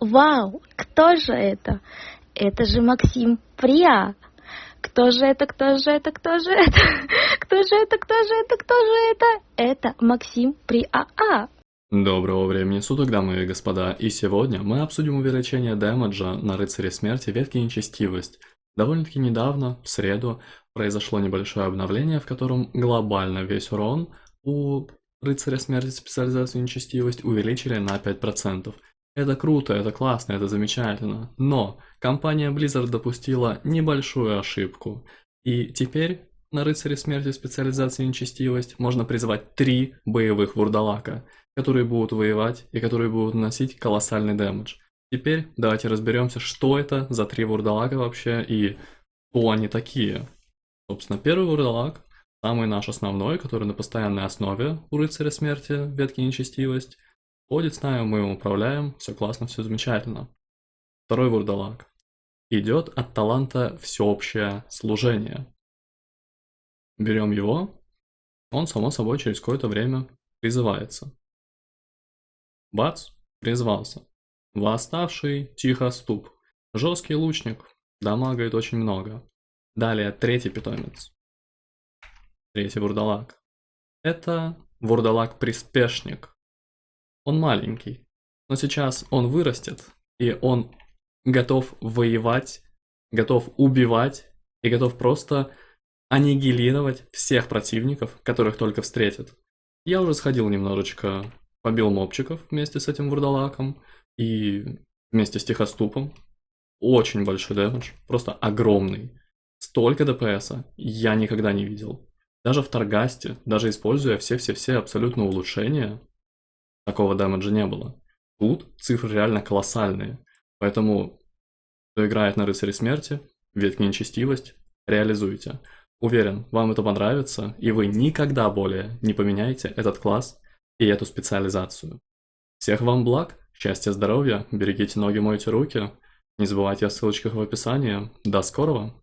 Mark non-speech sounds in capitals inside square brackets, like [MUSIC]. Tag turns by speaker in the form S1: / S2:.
S1: Вау, кто же это? Это же Максим Приа. Кто же это, кто же это, кто же это? [LAUGHS] Кто же это, кто же это, кто же это? Это Максим Приа.
S2: Доброго времени суток, дамы и господа, и сегодня мы обсудим увеличение дэмэджа на Рыцаре Смерти ветки Нечестивость. Довольно-таки недавно, в среду, произошло небольшое обновление, в котором глобально весь урон у Рыцаря Смерти специализацию Нечестивость увеличили на 5%. Это круто, это классно, это замечательно. Но компания Blizzard допустила небольшую ошибку. И теперь на Рыцаре Смерти специализации Нечестивость можно призвать три боевых вурдалака, которые будут воевать и которые будут наносить колоссальный дэмэдж. Теперь давайте разберемся, что это за три вурдалака вообще и кто они такие. Собственно, первый вурдалак, самый наш основной, который на постоянной основе у Рыцаря Смерти, ветки Нечестивость, Ходит с нами, мы его управляем, все классно, все замечательно. Второй вурдалак. Идет от таланта всеобщее служение. Берем его, он само собой через какое-то время призывается. Бац, призвался. Восставший тихоступ. Жесткий лучник, дамагает очень много. Далее третий питомец. Третий вурдалак. Это вурдалак-приспешник. Он маленький, но сейчас он вырастет, и он готов воевать, готов убивать и готов просто аннигилировать всех противников, которых только встретит. Я уже сходил немножечко, побил мобчиков вместе с этим вурдалаком и вместе с тихоступом. Очень большой дэмэдж, просто огромный. Столько ДПСа я никогда не видел. Даже в Таргасте, даже используя все-все-все абсолютно улучшения, такого дэмэджа не было. Тут цифры реально колоссальные. Поэтому, кто играет на Рыцаре Смерти, ветки нечестивость, реализуйте. Уверен, вам это понравится, и вы никогда более не поменяете этот класс и эту специализацию. Всех вам благ, счастья, здоровья, берегите ноги, мойте руки. Не забывайте о ссылочках в описании. До скорого!